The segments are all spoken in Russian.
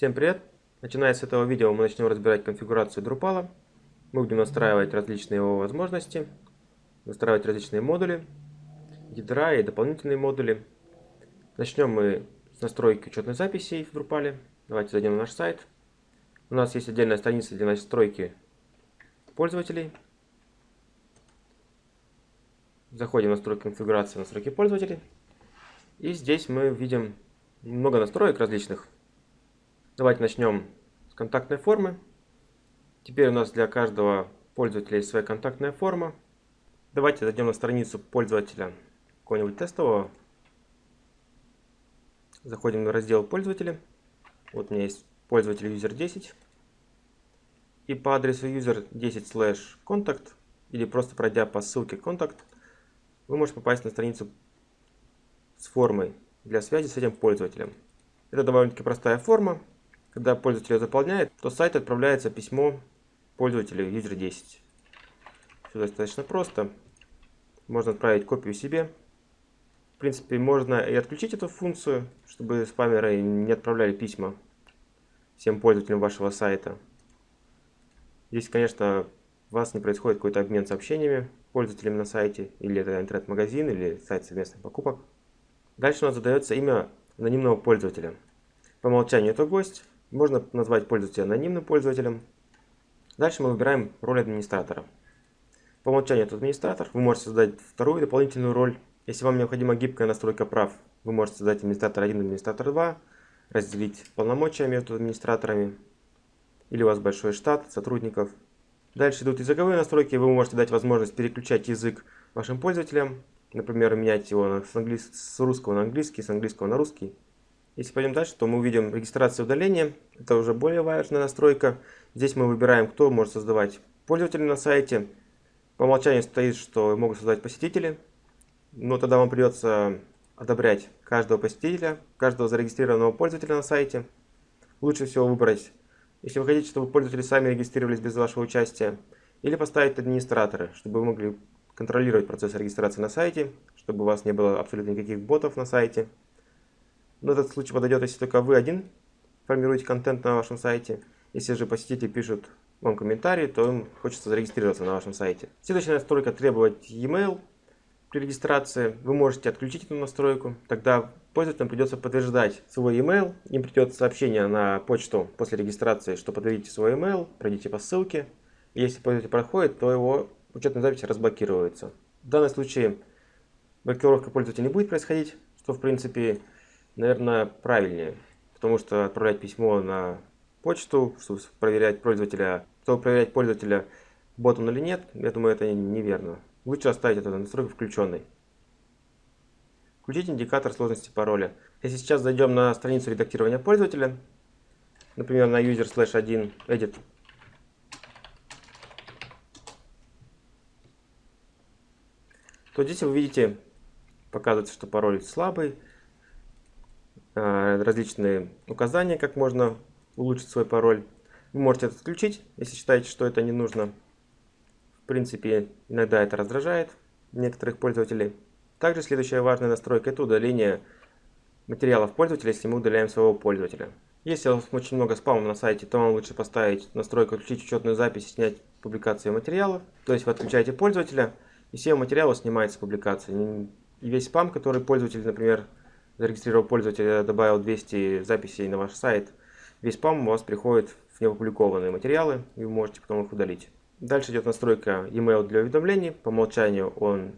Всем привет! Начиная с этого видео мы начнем разбирать конфигурацию Drupal. Мы будем настраивать различные его возможности, настраивать различные модули, ядра и дополнительные модули. Начнем мы с настройки учетной записи в Drupal. Давайте зайдем на наш сайт. У нас есть отдельная страница для настройки пользователей. Заходим в настройки конфигурации, настройки пользователей. И здесь мы видим много настроек различных. Давайте начнем с контактной формы. Теперь у нас для каждого пользователя есть своя контактная форма. Давайте зайдем на страницу пользователя какого-нибудь тестового. Заходим на раздел пользователи. Вот у меня есть пользователь user 10. И по адресу user 10 slash contact или просто пройдя по ссылке contact, вы можете попасть на страницу с формой для связи с этим пользователем. Это довольно-таки простая форма. Когда пользователь ее заполняет, то с сайта отправляется письмо пользователю user 10. Все достаточно просто. Можно отправить копию себе. В принципе, можно и отключить эту функцию, чтобы спамеры не отправляли письма всем пользователям вашего сайта. Здесь, конечно, у вас не происходит какой-то обмен сообщениями пользователями на сайте, или это интернет-магазин, или сайт совместных покупок. Дальше у нас задается имя анонимного пользователя. По умолчанию это гость. Можно назвать пользователя анонимным пользователем. Дальше мы выбираем роль администратора. По умолчанию это администратор. Вы можете создать вторую дополнительную роль. Если вам необходима гибкая настройка прав, вы можете создать администратор 1 и администратор 2, разделить полномочия между администраторами. Или у вас большой штат сотрудников. Дальше идут языковые настройки. Вы можете дать возможность переключать язык вашим пользователям например, менять его с, английс... с русского на английский, с английского на русский. Если пойдем дальше, то мы увидим регистрацию удаления. Это уже более важная настройка. Здесь мы выбираем, кто может создавать пользователя на сайте. По умолчанию стоит, что могут создавать посетители. Но тогда вам придется одобрять каждого посетителя, каждого зарегистрированного пользователя на сайте. Лучше всего выбрать, если вы хотите, чтобы пользователи сами регистрировались без вашего участия, или поставить администраторы, чтобы вы могли контролировать процесс регистрации на сайте, чтобы у вас не было абсолютно никаких ботов на сайте. Но этот случай подойдет, если только вы один формируете контент на вашем сайте. Если же посетители пишут вам комментарии, то им хочется зарегистрироваться на вашем сайте. Следующая настройка требовать e-mail при регистрации. Вы можете отключить эту настройку, тогда пользователям придется подтверждать свой email. Им придет сообщение на почту после регистрации, что подтвердите свой email, пройдите по ссылке. Если пользователь проходит, то его учетная запись разблокируется. В данном случае блокировка пользователя не будет происходить, что в принципе, наверное, правильнее. Потому что отправлять письмо на почту, чтобы проверять пользователя, чтобы проверять пользователя, бот он или нет, я думаю, это неверно. Лучше оставить эту настройку включенной. Включить индикатор сложности пароля. Если сейчас зайдем на страницу редактирования пользователя, например, на user slash 1 edit то здесь вы видите, показывается, что пароль слабый, различные указания, как можно улучшить свой пароль. Вы можете это отключить, если считаете, что это не нужно. В принципе, иногда это раздражает некоторых пользователей. Также следующая важная настройка – это удаление материалов пользователя, если мы удаляем своего пользователя. Если у вас очень много спама на сайте, то вам лучше поставить настройку «Отключить учетную запись» и снять публикацию материалов. То есть вы отключаете пользователя – и все материалы снимается с публикации. И весь спам, который пользователь, например, зарегистрировал пользователя, добавил 200 записей на ваш сайт, весь спам у вас приходит в неопубликованные материалы, и вы можете потом их удалить. Дальше идет настройка e-mail для уведомлений. По умолчанию он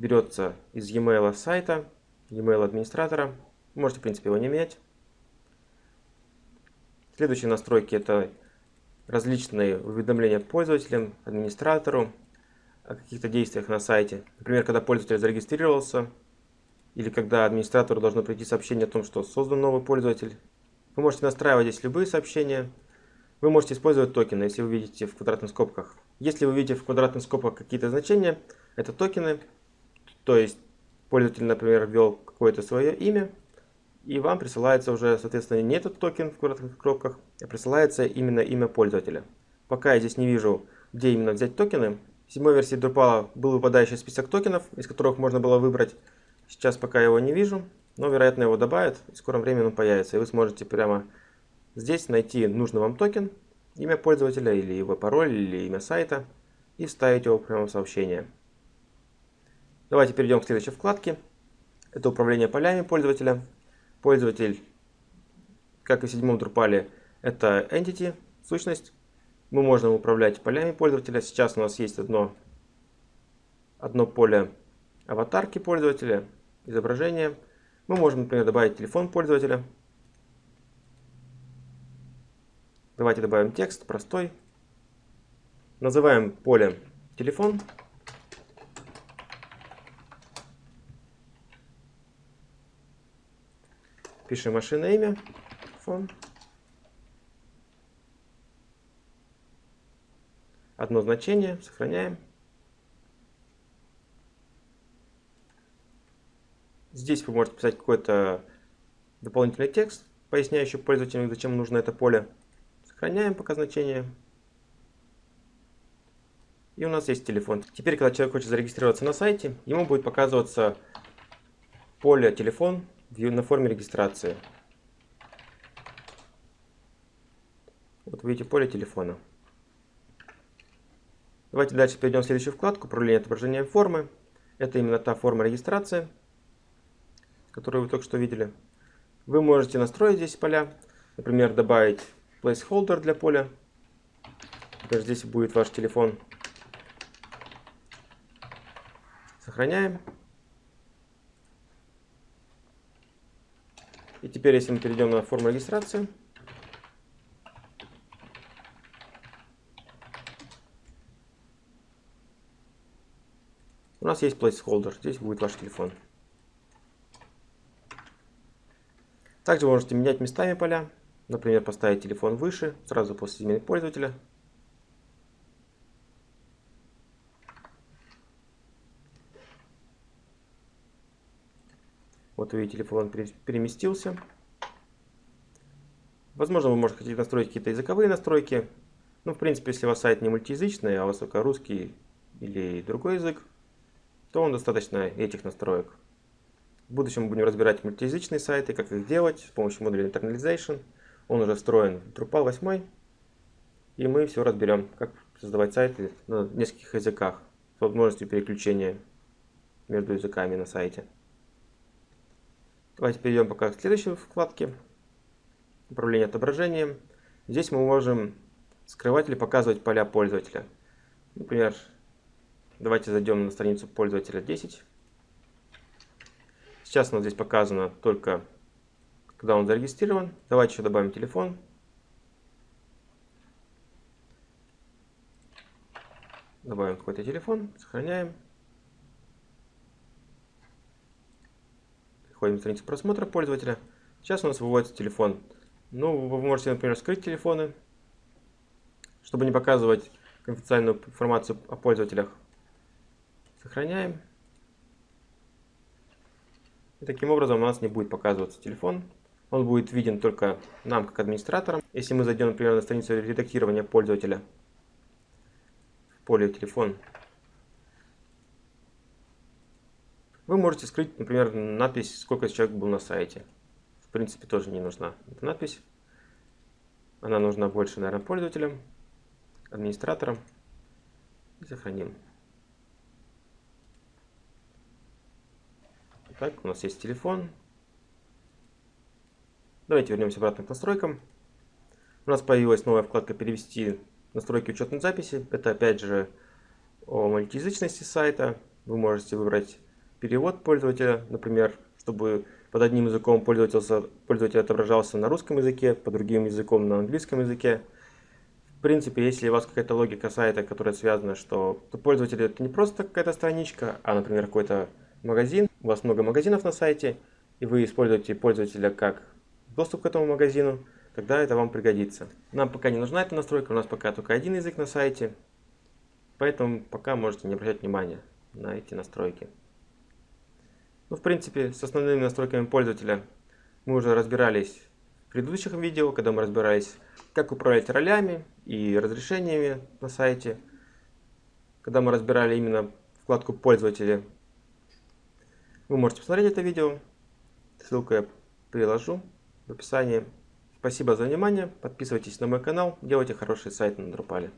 берется из e-mail сайта, e-mail администратора. Можете, в принципе, его не менять. Следующие настройки это различные уведомления пользователям, администратору, о каких-то действиях на сайте. Например, когда пользователь зарегистрировался, или когда администратору должно прийти сообщение о том, что создан новый пользователь. Вы можете настраивать здесь любые сообщения. Вы можете использовать токены, если вы видите в квадратных скобках. Если вы видите в квадратных скобках какие-то значения, это токены. То есть пользователь, например, ввел какое-то свое имя, и вам присылается уже, соответственно, не этот токен в квадратных скобках, а присылается именно имя пользователя. Пока я здесь не вижу, где именно взять токены, в седьмой версии Drupal был выпадающий список токенов, из которых можно было выбрать. Сейчас пока его не вижу, но вероятно его добавят, и в скором времени он появится. И вы сможете прямо здесь найти нужный вам токен, имя пользователя или его пароль или имя сайта и вставить его прямо в сообщение. Давайте перейдем к следующей вкладке. Это управление полями пользователя. Пользователь, как и в седьмом Drupal, это entity, сущность. Мы можем управлять полями пользователя. Сейчас у нас есть одно, одно поле аватарки пользователя, изображение. Мы можем, например, добавить телефон пользователя. Давайте добавим текст, простой. Называем поле телефон. Пишем машина имя, фон. Одно значение, сохраняем. Здесь вы можете писать какой-то дополнительный текст, поясняющий пользователю, зачем нужно это поле. Сохраняем пока значение. И у нас есть телефон. Теперь, когда человек хочет зарегистрироваться на сайте, ему будет показываться поле телефон на форме регистрации. Вот видите поле телефона. Давайте дальше перейдем в следующую вкладку «Управление отображением формы». Это именно та форма регистрации, которую вы только что видели. Вы можете настроить здесь поля, например, добавить placeholder для поля. Например, здесь будет ваш телефон. Сохраняем. И теперь, если мы перейдем на форму регистрации, у нас есть placeholder, здесь будет ваш телефон. Также вы можете менять местами поля, например, поставить телефон выше, сразу после измены пользователя. Вот видите, телефон переместился. Возможно, вы можете хотите настроить какие-то языковые настройки. Ну, в принципе, если у вас сайт не мультиязычный, а у вас только русский или другой язык, то он достаточно этих настроек. В будущем мы будем разбирать мультиязычные сайты, как их делать с помощью модуля Internalization. Он уже встроен в Drupal 8. И мы все разберем, как создавать сайты на нескольких языках с возможностью переключения между языками на сайте. Давайте перейдем пока к следующей вкладке. Управление отображением. Здесь мы можем скрывать или показывать поля пользователя. Например, давайте зайдем на страницу пользователя 10. Сейчас у нас здесь показано только, когда он зарегистрирован. Давайте еще добавим телефон. Добавим какой-то телефон, сохраняем. Переходим на страницу просмотра пользователя. Сейчас у нас выводится телефон. Ну, вы можете, например, скрыть телефоны, чтобы не показывать конфиденциальную информацию о пользователях. Сохраняем. И таким образом у нас не будет показываться телефон. Он будет виден только нам, как администраторам. Если мы зайдем, например, на страницу редактирования пользователя в поле телефон, Вы можете скрыть, например, надпись, сколько человек был на сайте. В принципе, тоже не нужна эта надпись. Она нужна больше, наверное, пользователям, администраторам. И сохраним. Так, у нас есть телефон. Давайте вернемся обратно к настройкам. У нас появилась новая вкладка «Перевести настройки учетной записи». Это опять же о мультиязычности сайта. Вы можете выбрать перевод пользователя, например, чтобы под одним языком пользователь, отображался на русском языке, под другим языком на английском языке. В принципе, если у вас какая-то логика сайта, которая связана, что пользователь это не просто какая-то страничка, а, например, какой-то магазин, у вас много магазинов на сайте, и вы используете пользователя как доступ к этому магазину, тогда это вам пригодится. Нам пока не нужна эта настройка, у нас пока только один язык на сайте, поэтому пока можете не обращать внимания на эти настройки. Ну, в принципе, с основными настройками пользователя мы уже разбирались в предыдущих видео, когда мы разбирались, как управлять ролями и разрешениями на сайте, когда мы разбирали именно вкладку пользователя. Вы можете посмотреть это видео, ссылку я приложу в описании. Спасибо за внимание. Подписывайтесь на мой канал. Делайте хороший сайт на Drupal.